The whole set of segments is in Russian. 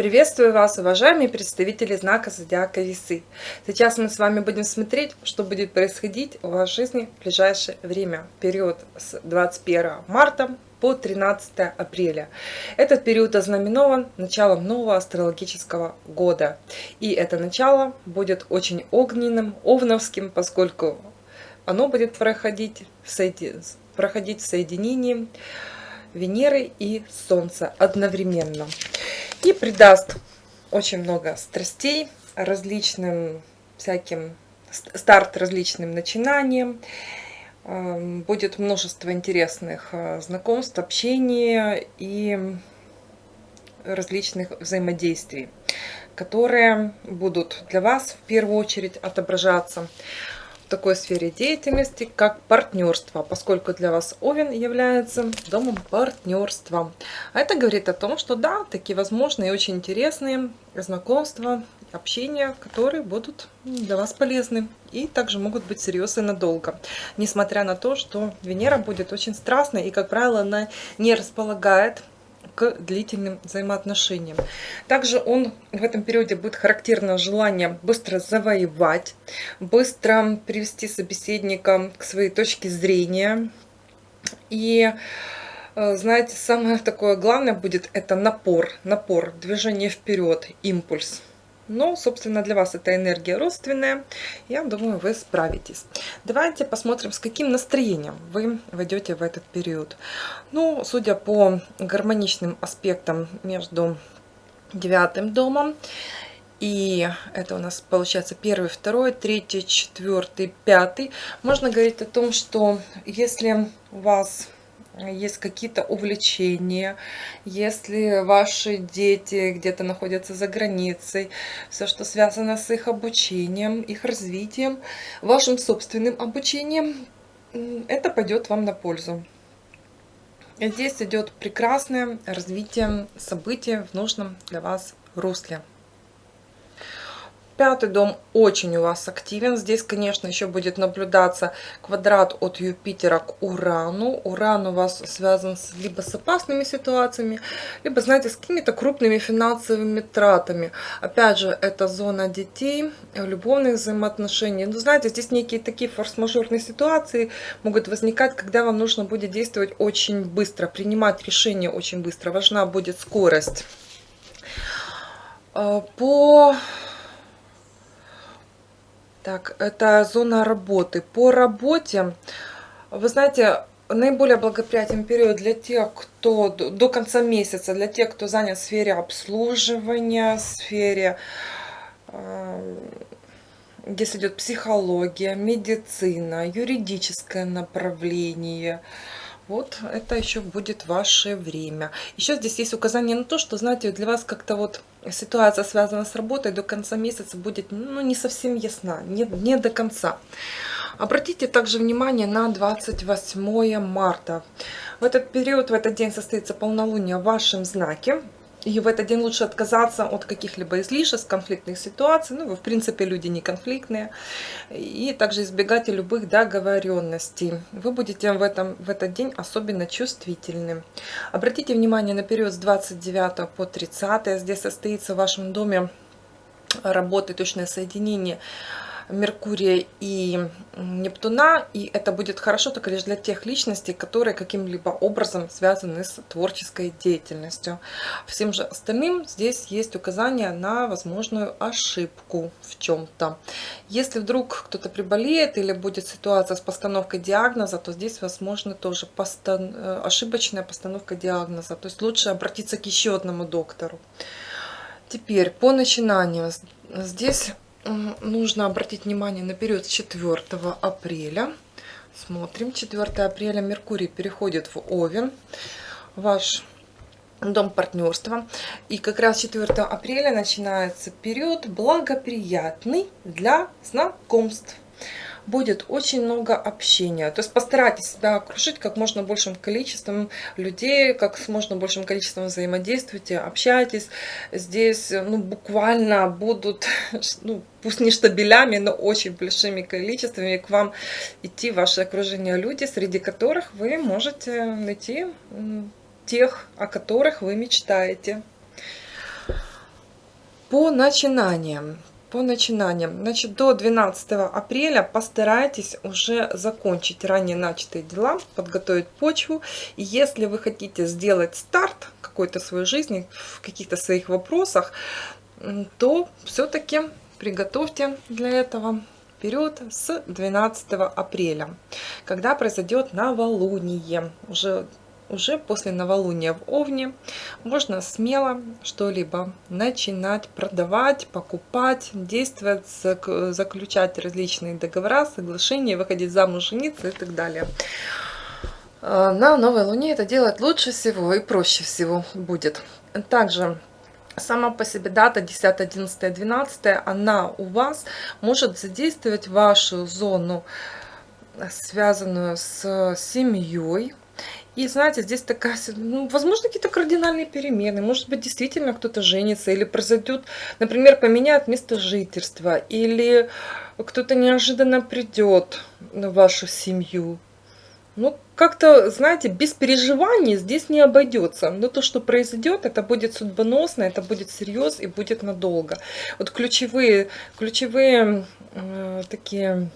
Приветствую вас, уважаемые представители знака Зодиака Весы. Сейчас мы с вами будем смотреть, что будет происходить в вашей жизни в ближайшее время, период с 21 марта по 13 апреля. Этот период ознаменован началом нового астрологического года. И это начало будет очень огненным, овновским, поскольку оно будет проходить в, соеди... проходить в соединении Венеры и Солнца одновременно. И придаст очень много страстей различным всяким старт различным начинаниям. Эм, будет множество интересных э, знакомств общения и различных взаимодействий которые будут для вас в первую очередь отображаться такой сфере деятельности, как партнерство, поскольку для вас Овен является домом партнерства. А это говорит о том, что да, такие возможные и очень интересные знакомства, общения, которые будут для вас полезны и также могут быть серьезны надолго. Несмотря на то, что Венера будет очень страстной и, как правило, она не располагает к длительным взаимоотношениям. Также он в этом периоде будет характерно желание быстро завоевать, быстро привести собеседника к своей точке зрения. И э, знаете, самое такое главное будет это напор, напор, движение вперед, импульс. Но, собственно, для вас эта энергия родственная. Я думаю, вы справитесь. Давайте посмотрим, с каким настроением вы войдете в этот период. Ну, судя по гармоничным аспектам между девятым домом и это у нас получается первый, второй, третий, четвертый, пятый. Можно говорить о том, что если у вас есть какие-то увлечения, если ваши дети где-то находятся за границей, все, что связано с их обучением, их развитием, вашим собственным обучением, это пойдет вам на пользу. Здесь идет прекрасное развитие событий в нужном для вас русле. Пятый дом очень у вас активен. Здесь, конечно, еще будет наблюдаться квадрат от Юпитера к Урану. Уран у вас связан с, либо с опасными ситуациями, либо, знаете, с какими-то крупными финансовыми тратами. Опять же, это зона детей, любовных взаимоотношений. Ну, знаете, здесь некие такие форс-мажорные ситуации могут возникать, когда вам нужно будет действовать очень быстро, принимать решения очень быстро. Важна будет скорость. А, по так, это зона работы. По работе, вы знаете, наиболее благоприятен период для тех, кто до конца месяца, для тех, кто занят в сфере обслуживания, в сфере, э, здесь идет психология, медицина, юридическое направление – вот это еще будет ваше время. Еще здесь есть указание на то, что, знаете, для вас как-то вот ситуация, связанная с работой, до конца месяца будет ну, не совсем ясна, не, не до конца. Обратите также внимание на 28 марта. В этот период, в этот день состоится полнолуние в вашем знаке. И в этот день лучше отказаться от каких-либо излишеств, конфликтных ситуаций. Ну, вы, в принципе, люди не конфликтные. И также избегать любых договоренностей. Вы будете в, этом, в этот день особенно чувствительны. Обратите внимание на период с 29 по 30. Здесь состоится в вашем доме работы, точное соединение Меркурия и Нептуна, и это будет хорошо только лишь для тех личностей, которые каким-либо образом связаны с творческой деятельностью. Всем же остальным здесь есть указание на возможную ошибку в чем-то. Если вдруг кто-то приболеет или будет ситуация с постановкой диагноза, то здесь возможно тоже постан... Э, ошибочная постановка диагноза. То есть лучше обратиться к еще одному доктору. Теперь по начинанию. Здесь нужно обратить внимание на период с 4 апреля. Смотрим, 4 апреля Меркурий переходит в Овен, ваш дом партнерства. И как раз 4 апреля начинается период благоприятный для знакомств. Будет очень много общения. То есть постарайтесь себя окружить как можно большим количеством людей, как с можно большим количеством взаимодействуйте, общайтесь. Здесь ну, буквально будут, ну, пусть не штабелями, но очень большими количествами к вам идти ваше окружение люди, среди которых вы можете найти тех, о которых вы мечтаете. По начинаниям. По начинаниям. Значит, до 12 апреля постарайтесь уже закончить ранее начатые дела, подготовить почву. И если вы хотите сделать старт какой-то своей жизни, в каких-то своих вопросах, то все-таки приготовьте для этого период с 12 апреля, когда произойдет новолуние. Уже уже после новолуния в Овне можно смело что-либо начинать продавать, покупать, действовать, заключать различные договора, соглашения, выходить замуж, жениться и так далее. А, на новой луне это делать лучше всего и проще всего будет. Также сама по себе дата 10, 11, 12, она у вас может задействовать вашу зону, связанную с семьей, и знаете, здесь такая, ну, возможно, какие-то кардинальные перемены. Может быть, действительно кто-то женится, или произойдет, например, поменяет место жительства, или кто-то неожиданно придет на вашу семью. Ну, как-то, знаете, без переживаний здесь не обойдется. Но то, что произойдет, это будет судьбоносно, это будет серьез и будет надолго. Вот ключевые, ключевые э, такие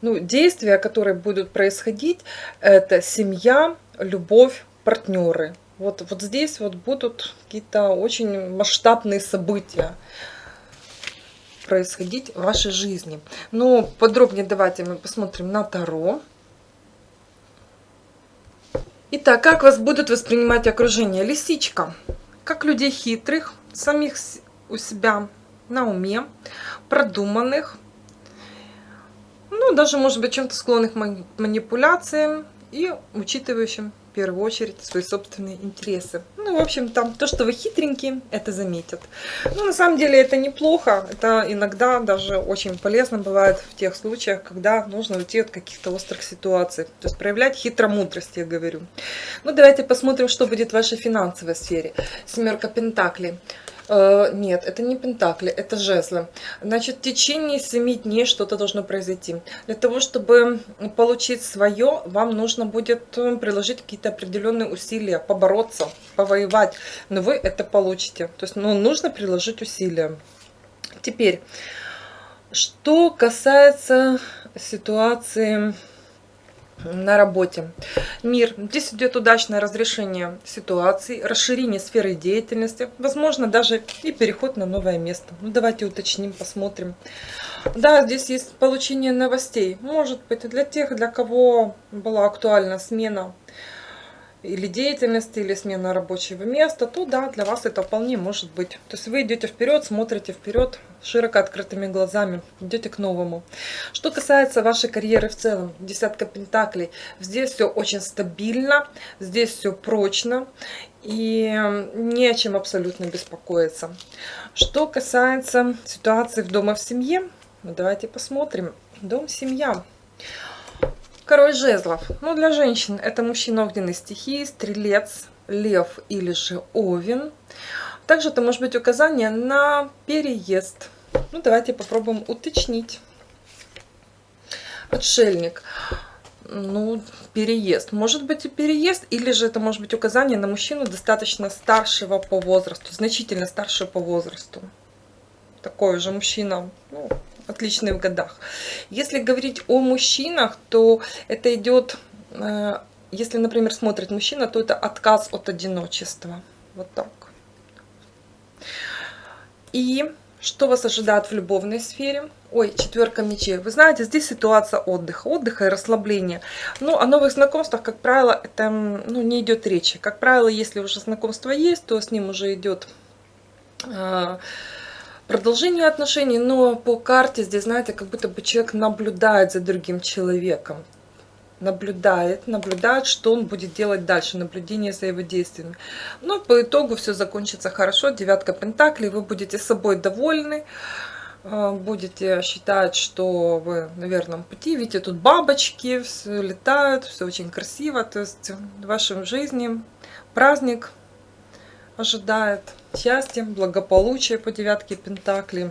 ну, действия, которые будут происходить, это семья, любовь, партнеры. Вот, вот здесь вот будут какие-то очень масштабные события происходить в вашей жизни. Но подробнее давайте мы посмотрим на Таро. Итак, как вас будут воспринимать окружение? Лисичка. Как людей хитрых, самих у себя на уме, продуманных, ну, даже, может быть, чем-то склонных к манипуляциям и учитывающим в первую очередь свои собственные интересы. Ну, в общем, там то, что вы хитренькие, это заметят. Ну, на самом деле это неплохо, это иногда даже очень полезно бывает в тех случаях, когда нужно уйти от каких-то острых ситуаций. То есть проявлять хитромудрость, я говорю. Ну, давайте посмотрим, что будет в вашей финансовой сфере. Семерка Пентаклей. Э, нет, это не пентакли, это жезлы. Значит, в течение 7 дней что-то должно произойти. Для того, чтобы получить свое, вам нужно будет э, приложить какие-то определенные усилия, побороться, повоевать. Но вы это получите. То есть, ну, нужно приложить усилия. Теперь, что касается ситуации на работе. Мир. Здесь идет удачное разрешение ситуации, расширение сферы деятельности, возможно, даже и переход на новое место. Ну, давайте уточним, посмотрим. Да, здесь есть получение новостей. Может быть, для тех, для кого была актуальна смена или деятельности, или смена рабочего места, то да, для вас это вполне может быть. То есть вы идете вперед, смотрите вперед, широко открытыми глазами, идете к новому. Что касается вашей карьеры в целом, десятка пентаклей, здесь все очень стабильно, здесь все прочно, и не о чем абсолютно беспокоиться. Что касается ситуации в дома в семье, ну, давайте посмотрим. Дом, семья. Король жезлов. Ну, для женщин это мужчина огненной стихии, стрелец, лев или же овен. Также это может быть указание на переезд. Ну, давайте попробуем уточнить. Отшельник. Ну, переезд. Может быть и переезд, или же это может быть указание на мужчину достаточно старшего по возрасту, значительно старшего по возрасту. Такой же мужчина, ну, в годах. Если говорить о мужчинах, то это идет, э, если, например, смотрит мужчина, то это отказ от одиночества. Вот так. И что вас ожидает в любовной сфере? Ой, четверка мечей. Вы знаете, здесь ситуация отдыха, отдыха и расслабления. Но о новых знакомствах, как правило, это ну, не идет речи. Как правило, если уже знакомство есть, то с ним уже идет э, продолжение отношений, но по карте здесь, знаете, как будто бы человек наблюдает за другим человеком. Наблюдает, наблюдает, что он будет делать дальше, наблюдение за его действиями. Но по итогу все закончится хорошо, девятка пентаклей, вы будете собой довольны, а, будете считать, что вы на верном пути. Видите, тут бабочки, все летают, все очень красиво. То есть в вашей жизни праздник ожидает счастье, благополучие по девятке Пентаклей.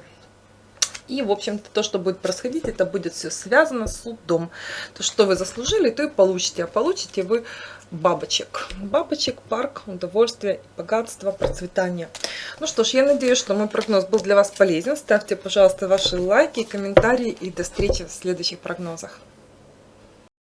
И, в общем-то, то, что будет происходить, это будет все связано с судом. То, что вы заслужили, то и получите. А получите вы бабочек. Бабочек, парк, удовольствие, богатство, процветание. Ну что ж, я надеюсь, что мой прогноз был для вас полезен. Ставьте, пожалуйста, ваши лайки, комментарии и до встречи в следующих прогнозах.